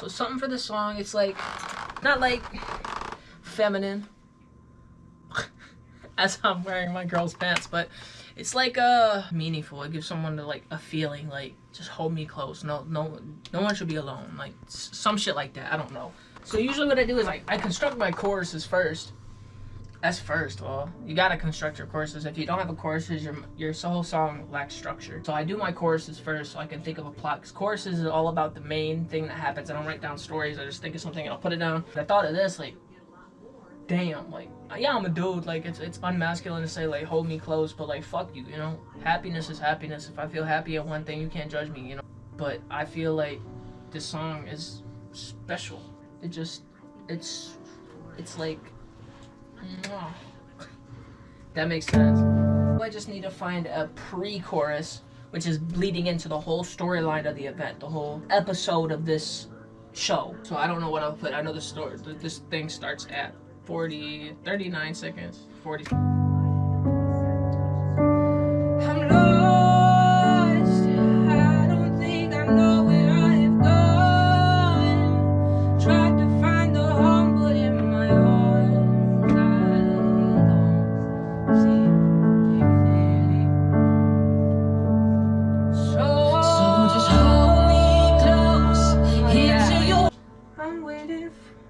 So something for the song. It's like not like feminine as I'm wearing my girl's pants, but it's like uh meaningful. It gives someone like a feeling like just hold me close. No no no one should be alone. Like some shit like that. I don't know. So usually what I do is like I construct my choruses first. That's first. Well, you gotta construct your choruses. If you don't have a choruses, your your whole song lacks structure. So I do my choruses first, so I can think of a plot. Cause choruses is all about the main thing that happens. I don't write down stories. I just think of something and I'll put it down. I thought of this like, damn, like yeah, I'm a dude. Like it's it's unmasculine to say like hold me close, but like fuck you, you know. Happiness is happiness. If I feel happy at one thing, you can't judge me, you know. But I feel like this song is special. It just it's it's like that makes sense. I just need to find a pre-chorus, which is bleeding into the whole storyline of the event, the whole episode of this show. So I don't know what I'll put. I know the story. This thing starts at 40, 39 seconds, 40.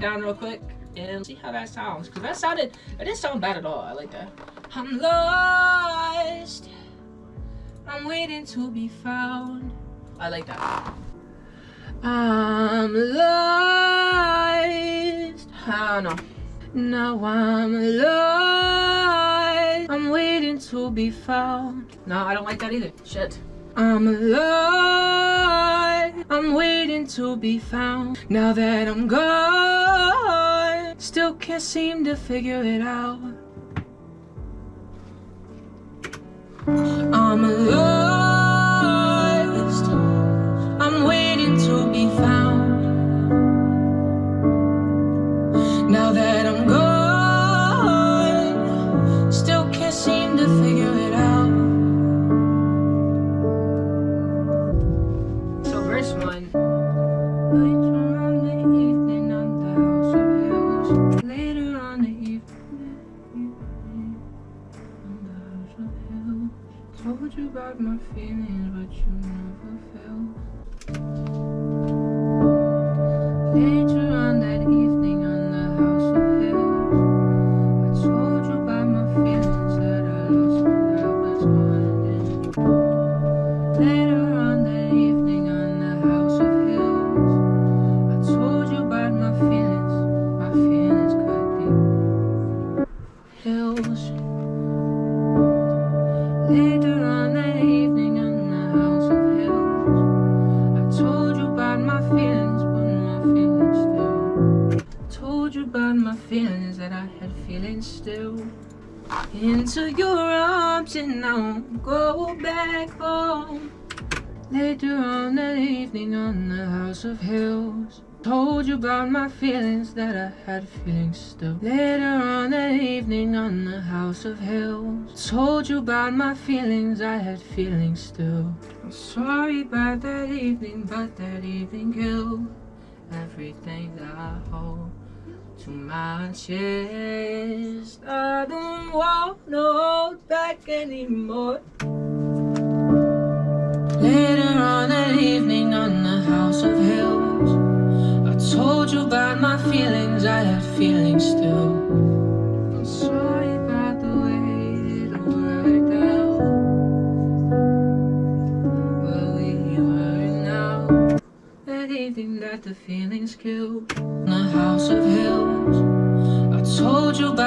down real quick and see how that sounds. Cause that sounded, it didn't sound bad at all. I like that. I'm lost. I'm waiting to be found. I like that. I'm lost. Ah, I don't know. Now I'm lost. I'm waiting to be found. No, I don't like that either. Shit. I'm lost. I'm waiting to be found. Now that I'm gone, still can't seem to figure it out. I'm lost. Told you about my feelings, but you never felt. Later on that evening feelings that I had feelings still. Into your arms and won't go back home. Later on that evening on the House of Hills Told you about my feelings that I had feelings still Later on that evening on the House of Hills Told you about my feelings, I had feelings still I'm sorry about that evening, but that evening killed Everything that I hold to my chest. I don't want to hold back anymore. Later on that evening on the House of Hills, I told you about my feelings, I had feelings still. I'm sorry about the way it all worked down. Where we were that that the feelings killed. The House of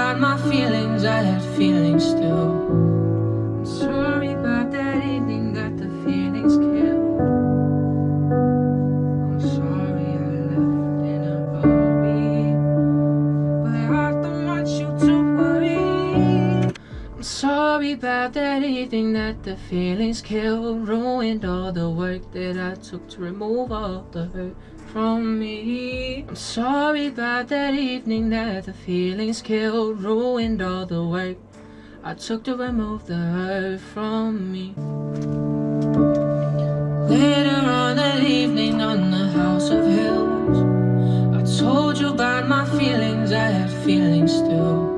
about my feelings, I had feelings still. I'm sorry about that evening that the feelings killed. I'm sorry I left in a hurry, but I don't want you to worry. I'm sorry about that evening that the feelings killed, ruined all the work that I took to remove all the hurt from me. I'm sorry about that evening that the feelings killed, ruined all the work I took to remove the hurt from me. Later on that evening on the House of Hills, I told you about my feelings, I had feelings still.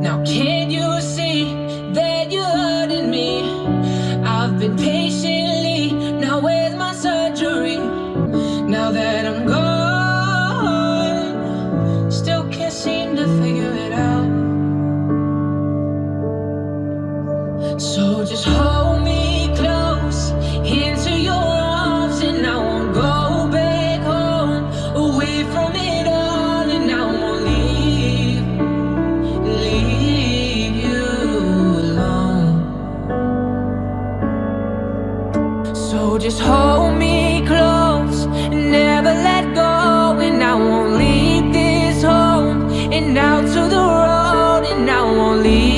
Now, can't you see that you're hurting me? I've been patiently, So just hold me close into your arms, and I won't go back home away from it all, and I won't leave, leave you alone. So just hold me close, never let go, and I won't leave this home, and out to the road, and I won't leave.